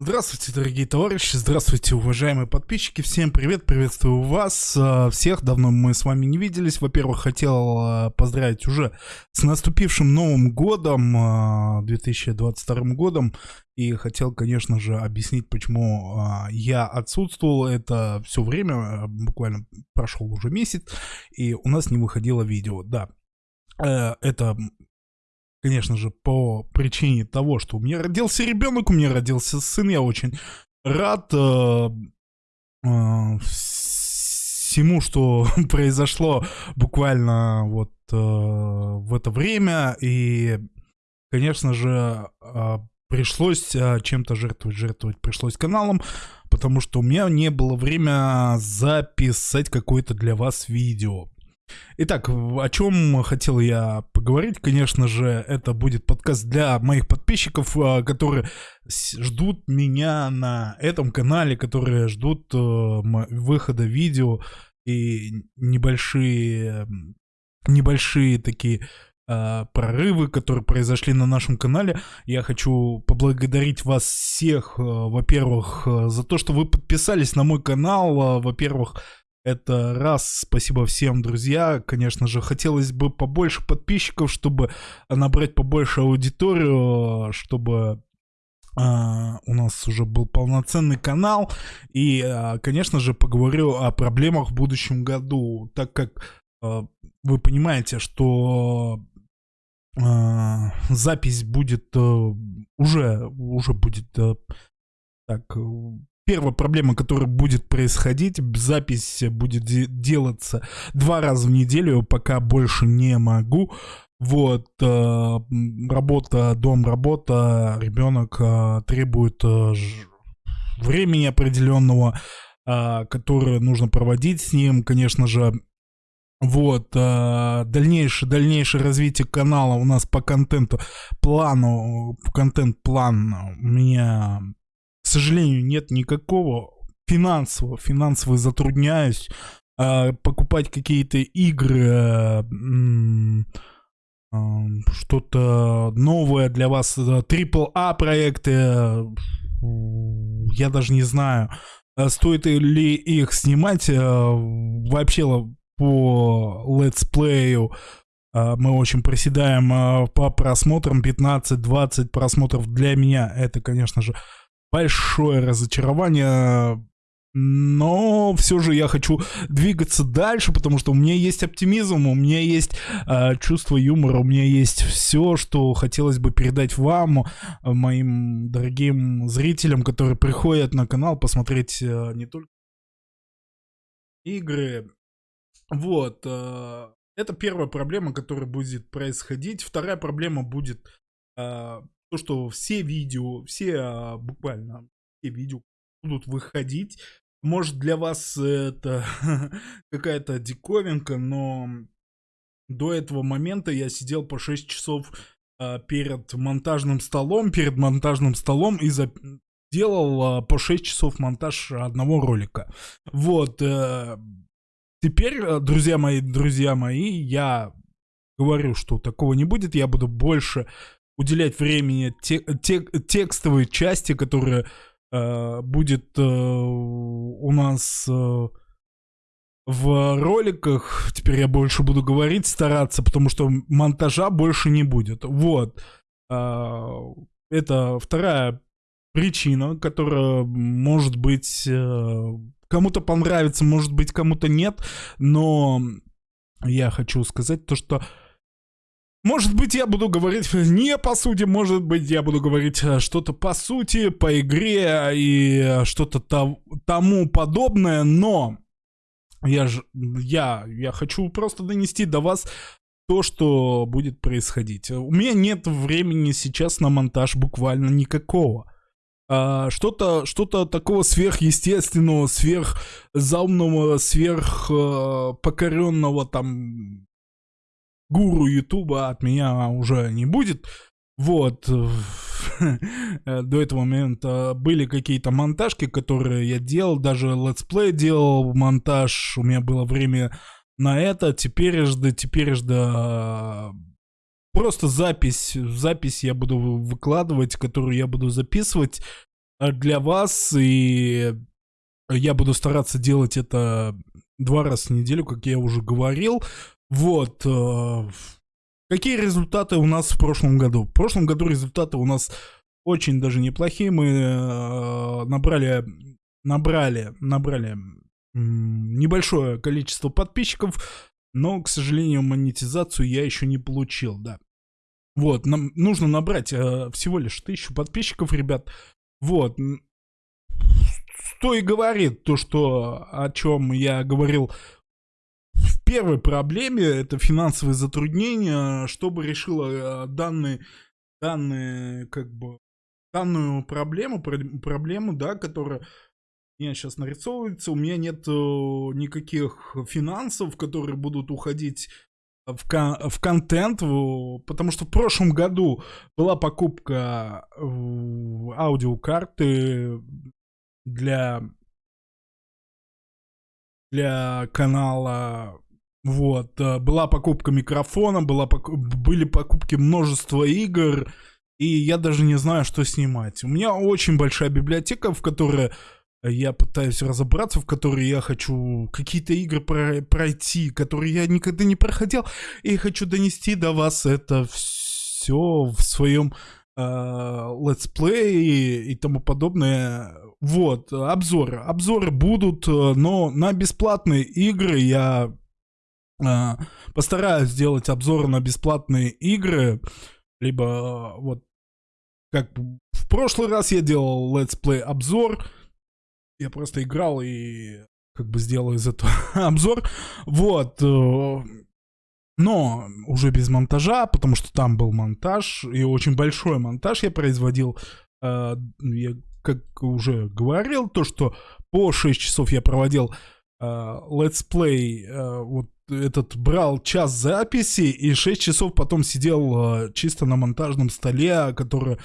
Здравствуйте, дорогие товарищи, здравствуйте, уважаемые подписчики, всем привет, приветствую вас, э, всех, давно мы с вами не виделись, во-первых, хотел э, поздравить уже с наступившим Новым Годом, 2022 э, годом, и хотел, конечно же, объяснить, почему я отсутствовал. Это все время, буквально прошел уже месяц, и у нас не выходило видео, да, это конечно же, по причине того, что у меня родился ребенок, у меня родился сын, я очень рад э, э, всему, что произошло буквально вот э, в это время, и, конечно же, э, пришлось э, чем-то жертвовать, жертвовать пришлось каналом, потому что у меня не было время записать какое-то для вас видео. Итак, о чем хотел я поговорить, конечно же, это будет подкаст для моих подписчиков, а, которые ждут меня на этом канале, которые ждут э, выхода видео и небольшие, небольшие такие а, прорывы, которые произошли на нашем канале. Я хочу поблагодарить вас всех, э, во-первых, э, за то, что вы подписались на мой канал, во-первых, это раз, спасибо всем, друзья. Конечно же, хотелось бы побольше подписчиков, чтобы набрать побольше аудиторию, чтобы Uh, у нас уже был полноценный канал. И, uh, конечно же, поговорю о проблемах в будущем году, так как uh, вы понимаете, что запись будет уже, уже будет так первая проблема, которая будет происходить, запись будет де делаться два раза в неделю, пока больше не могу. Вот, э, работа, дом, работа, ребенок э, требует э, времени определенного, э, которое нужно проводить с ним, конечно же. Вот, э, дальнейшее, дальнейшее развитие канала у нас по контенту, плану, контент-план у меня сожалению, нет никакого финансового, финансово затрудняюсь э, покупать какие-то игры, э, э, что-то новое для вас, AAA а проекты, э, я даже не знаю, э, стоит ли их снимать, э, вообще по летсплею мы очень проседаем по просмотрам, 15-20 просмотров для меня, это, конечно же, большое разочарование, но все же я хочу двигаться дальше, потому что у меня есть оптимизм, у меня есть э, чувство юмора, у меня есть все, что хотелось бы передать вам, моим дорогим зрителям, которые приходят на канал посмотреть э, не только игры. Вот. Э, это первая проблема, которая будет происходить. Вторая проблема будет э, то, что все видео, все а, буквально все видео будут выходить. Может для вас это какая-то диковинка, но до этого момента я сидел по 6 часов а, перед монтажным столом, перед монтажным столом и за... делал а, по 6 часов монтаж одного ролика. Вот. А, теперь, э, друзья мои, друзья мои, я говорю, что такого не будет, я буду больше уделять времени те, те, текстовой части, которая э, будет э, у нас э, в роликах. Теперь я больше буду говорить, стараться, потому что монтажа больше не будет. Вот. Э, это вторая причина, которая может быть э, кому-то понравится, может быть кому-то нет, но я хочу сказать то, что может быть, я буду говорить не по сути, может быть, я буду говорить э, что-то по сути, по игре и что-то тому подобное, но я же, я, я хочу просто донести до вас то, что будет происходить. У меня нет времени сейчас на монтаж буквально никакого. А, что-то что-то такого сверхъестественного, сверхзаумного, сверхпокоренного там гуру Ютуба от меня уже не будет. Вот, до этого момента были какие-то монтажки, которые я делал, даже летсплей делал монтаж, у меня было время на это, теперь жда, теперь жда просто запись, запись я буду выкладывать, которую я буду записывать, для вас, и я буду стараться делать это два раза в неделю, как я уже говорил. Вот. Э, какие результаты у нас в прошлом году? В прошлом году результаты у нас очень даже неплохие. Мы э, набрали, набрали, набрали небольшое количество подписчиков, но, к сожалению, монетизацию я еще не получил, да. Вот, нам нужно набрать э, всего лишь тысячу подписчиков, ребят. Вот. Что и говорит то, что о чем я говорил первой проблеме, это финансовые затруднения, чтобы решила э, данные, данные, как бы, данную проблему, проблему, да, которая меня сейчас нарисовывается, у меня нет э, никаких финансов, которые будут уходить в, кон в контент, потому что в прошлом году была покупка аудиокарты для для канала вот э, была покупка микрофона была были покупки множества игр и я даже не знаю что снимать у меня очень большая библиотека в которой я пытаюсь разобраться, в которые я хочу какие-то игры про пройти, которые я никогда не проходил, и хочу донести до вас это все в своем э, летсплее и тому подобное. Вот, обзоры. Обзоры будут, но на бесплатные игры я э, постараюсь сделать обзоры на бесплатные игры, либо вот как в прошлый раз я делал летсплей обзор, я просто играл и как бы сделал из этого обзор. Вот. Э, но уже без монтажа, потому что там был монтаж, и очень большой монтаж я производил. Э, я, как уже говорил, то, что по 6 часов я проводил летсплей, э, вот этот брал час записи и 6 часов потом сидел чисто на монтажном столе, который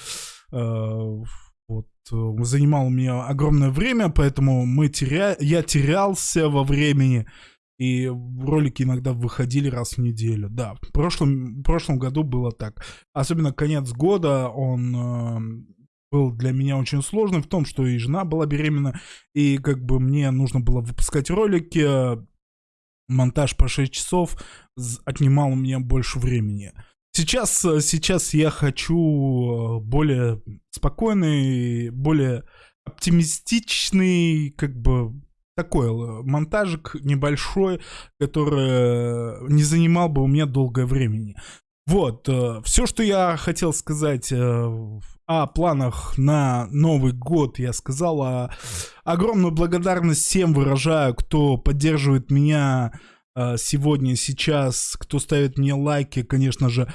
вот, э, занимал у меня огромное время, поэтому мы теря... я терялся во времени, и ролики иногда выходили раз в неделю. Да, в прошлом, в прошлом году было так. Особенно конец года, он э, был для меня очень сложный в том, что и жена была беременна, и как бы мне нужно было выпускать ролики, монтаж по 6 часов отнимал у меня больше времени. Сейчас, э, сейчас я хочу э, более спокойный, более оптимистичный, как бы такой э, монтажик небольшой, который не занимал бы у меня долгое времени. Вот, все, что я хотел сказать о планах на Новый год, я сказал. А огромную благодарность всем выражаю, кто поддерживает меня а, сегодня, сейчас, кто ставит мне лайки, конечно же,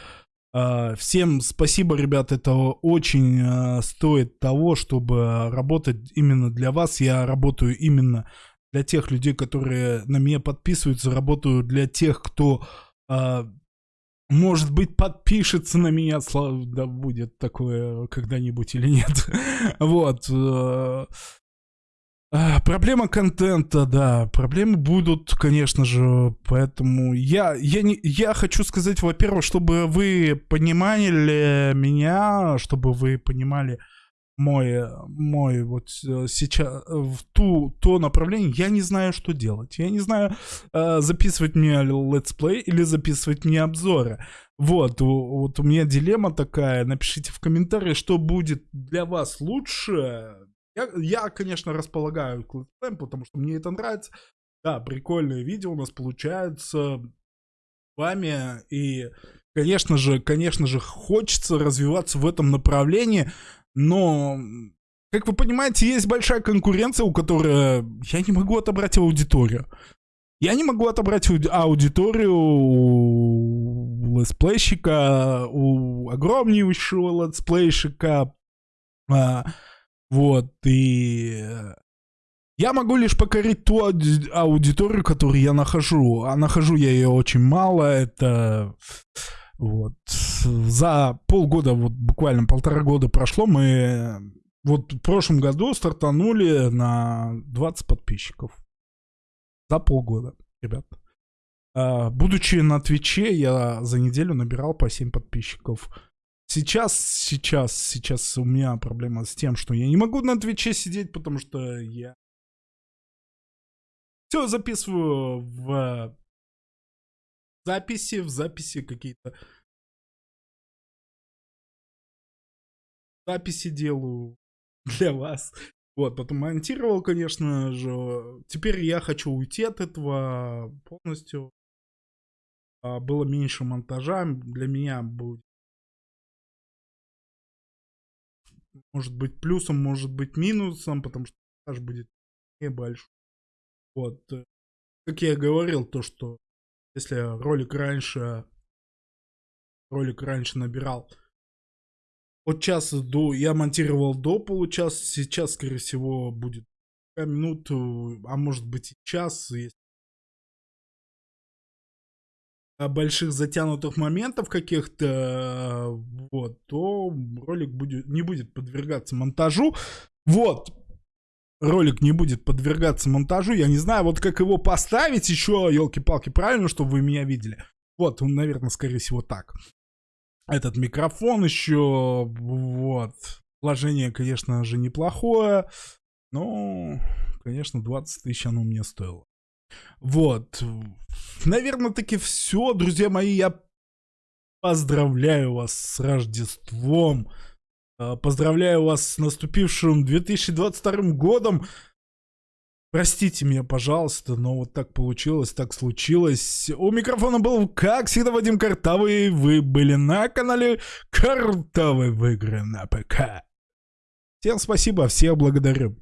а, Всем спасибо, ребят, это очень а, стоит того, чтобы работать именно для вас. Я работаю именно для тех людей, которые на меня подписываются, работаю для тех, кто, может быть, подпишется на меня, слава, да будет такое когда-нибудь или нет. Вот. А, проблема контента, да, проблемы будут, конечно же, поэтому я, я, не, я хочу сказать, во-первых, чтобы вы понимали меня, чтобы вы понимали мой, мой вот э, сейчас, в ту, то направление, я не знаю, что делать. Я не знаю, э, записывать мне летсплей или записывать мне обзоры. Вот, вот у меня дилемма такая, напишите в комментарии, что будет для вас лучше, я, я конечно, располагаю к летсплеям, потому что мне это нравится. Да, прикольные видео у нас получаются с вами. И, конечно же, конечно же, хочется развиваться в этом направлении. Но, как вы понимаете, есть большая конкуренция, у которой я не могу отобрать аудиторию. Я не могу отобрать аудиторию у летсплейщика, у огромнейшего летсплейщика. А, вот, и я могу лишь покорить ту аудиторию, которую я нахожу. А нахожу я ее очень мало. Это вот за полгода, вот буквально полтора года прошло, мы вот в прошлом году стартанули на 20 подписчиков. За полгода, ребят. А, будучи на Твиче, я за неделю набирал по 7 подписчиков. Сейчас, сейчас, сейчас у меня проблема с тем, что я не могу на Твиче сидеть, потому что я все записываю в записи, в записи какие-то записи делаю для вас. Вот, потом монтировал, конечно же. Теперь я хочу уйти от этого полностью. А, было меньше монтажа. Для меня будет может быть плюсом, может быть минусом, потому что монтаж будет небольшой. Вот. Как я говорил, то, что если ролик раньше ролик раньше набирал от часа до... Я монтировал до получаса, сейчас, скорее всего, будет минут, а может быть и час, если больших затянутых моментов каких-то, вот, то ролик будет, не будет подвергаться монтажу. Вот, ролик не будет подвергаться монтажу. Я не знаю, вот как его поставить еще, елки-палки, правильно, чтобы вы меня видели. Вот, он, наверное, скорее всего так. Этот микрофон еще, вот. Вложение, конечно же, неплохое. Но, конечно, 20 тысяч оно мне стоило. Вот. Наверное, таки все, друзья мои. Я поздравляю вас с Рождеством. А, поздравляю вас с наступившим 2022 годом. Простите меня, пожалуйста, но вот так получилось, так случилось. У микрофона был, как всегда, Вадим Картавый. Вы были на канале Картавый в игры на ПК. Всем спасибо, всех благодарю.